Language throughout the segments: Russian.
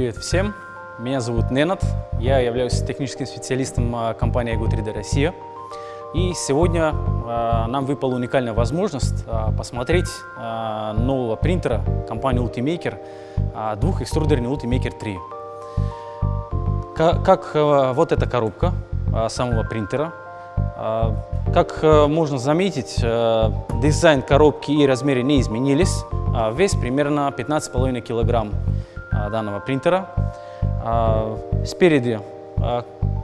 Привет всем! Меня зовут Ненат, я являюсь техническим специалистом а, компании Ego 3D Россия. И сегодня э, нам выпала уникальная возможность э, посмотреть нового принтера компании Ultimaker, э, двухэкструдерный Ultimaker 3. К как вот эта коробка самого принтера. Как можно заметить, дизайн коробки и размеры не изменились. Вес примерно 15,5 килограмм данного принтера. Э, спереди э,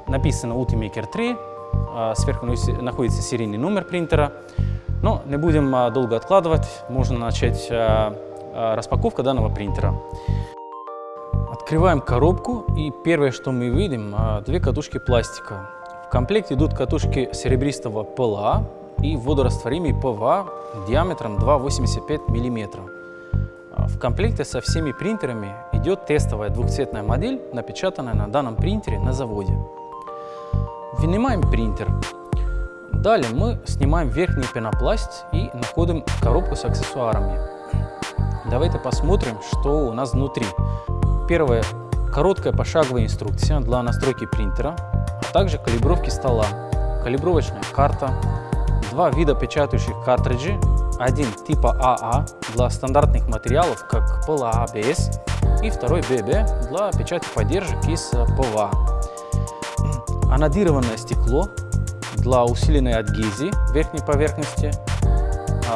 написано Ultimaker 3, а, сверху находится серийный номер принтера. Но не будем а, долго откладывать, можно начать а, распаковку данного принтера. Открываем коробку и первое, что мы видим, две катушки пластика. В комплекте идут катушки серебристого ПЛА и водорастворимый ПВА диаметром 2,85 мм. В комплекте со всеми принтерами идет тестовая двухцветная модель, напечатанная на данном принтере на заводе. Вынимаем принтер. Далее мы снимаем верхний пенопласт и находим коробку с аксессуарами. Давайте посмотрим, что у нас внутри. Первое. Короткая пошаговая инструкция для настройки принтера, а также калибровки стола, калибровочная карта, два вида печатающих картриджей, один типа AA для стандартных материалов, как PLA ABS, и второй BB для печати поддержек из ПВА анодированное стекло для усиленной адгезии верхней поверхности,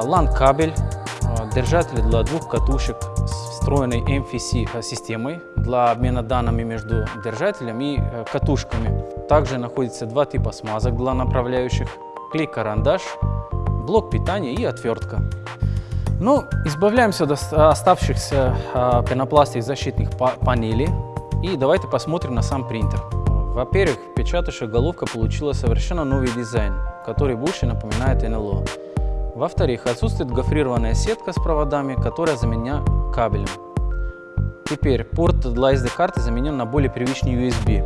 LAN-кабель, а, держатель для двух катушек с встроенной NFC-системой для обмена данными между держателем и э, катушками. Также находится два типа смазок для направляющих, клей-карандаш, блок питания и отвертка. Ну, избавляемся от оставшихся а, пенопластовых защитных панелей и давайте посмотрим на сам принтер. Во-первых, печатающая головка получила совершенно новый дизайн, который больше напоминает НЛО. Во-вторых, отсутствует гофрированная сетка с проводами, которая заменена кабелем. Теперь порт для SD-карты заменен на более привычный USB.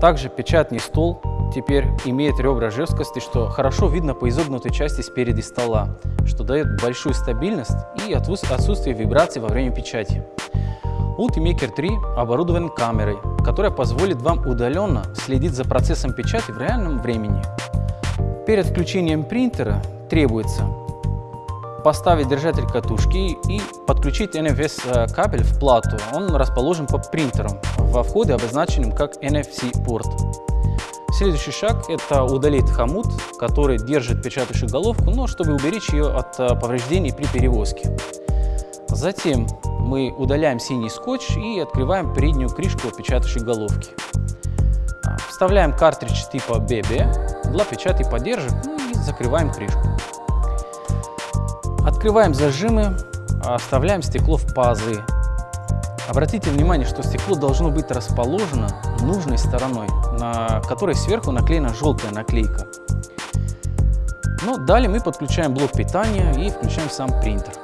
Также печатный стол теперь имеет ребра жесткости, что хорошо видно по изогнутой части спереди стола, что дает большую стабильность и отсутствие вибраций во время печати. Ultimaker 3 оборудован камерой, которая позволит вам удаленно следить за процессом печати в реальном времени. Перед включением принтера требуется поставить держатель катушки и подключить NFS э, кабель в плату. Он расположен под принтером во входе, обозначенным как NFC-порт. Следующий шаг – это удалить хомут, который держит печатающую головку, но чтобы уберечь ее от э, повреждений при перевозке. Затем мы удаляем синий скотч и открываем переднюю крышку печатающей головки. Вставляем картридж типа BB для печати поддержек ну и закрываем крышку. Открываем зажимы, оставляем стекло в пазы. Обратите внимание, что стекло должно быть расположено нужной стороной, на которой сверху наклеена желтая наклейка. Ну, далее мы подключаем блок питания и включаем сам принтер.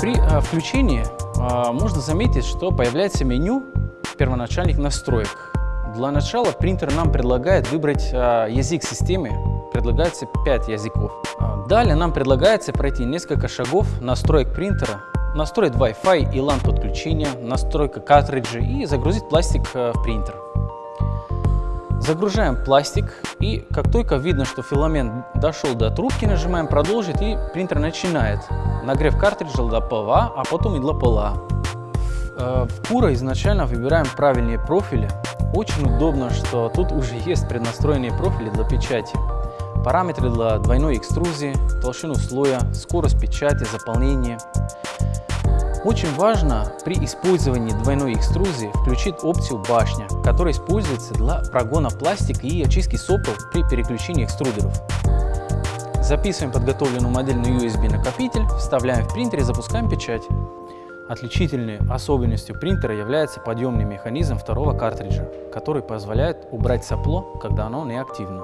При включении а, можно заметить, что появляется меню первоначальных настроек. Для начала принтер нам предлагает выбрать а, язык системы, предлагается 5 языков. А, далее нам предлагается пройти несколько шагов настроек принтера, настроить Wi-Fi и LAN подключения, настройка картриджа и загрузить пластик в принтер. Загружаем пластик и как только видно, что филамент дошел до трубки, нажимаем продолжить и принтер начинает нагрев картриджа для ПВА, а потом и для PLA. В Кура изначально выбираем правильные профили. Очень удобно, что тут уже есть преднастроенные профили для печати. Параметры для двойной экструзии, толщину слоя, скорость печати, заполнение. Очень важно при использовании двойной экструзии включить опцию башня, которая используется для прогона пластика и очистки сопел при переключении экструдеров. Записываем подготовленную модель на USB накопитель, вставляем в принтер и запускаем печать. Отличительной особенностью принтера является подъемный механизм второго картриджа, который позволяет убрать сопло, когда оно неактивно.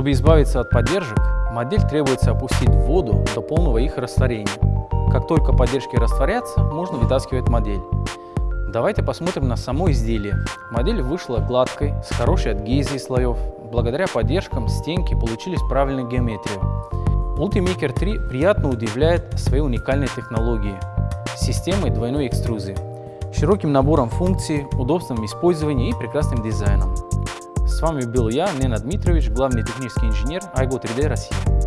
Чтобы избавиться от поддержек, модель требуется опустить в воду до полного их растворения. Как только поддержки растворятся, можно вытаскивать модель. Давайте посмотрим на само изделие. Модель вышла гладкой, с хорошей адгезией слоев. Благодаря поддержкам стенки получились правильной геометрию. Ultimaker 3 приятно удивляет своей уникальной технологией – системой двойной экструзии, широким набором функций, удобством использования и прекрасным дизайном. С вами был я, Нена Дмитрович, главный технический инженер Айго 3D России.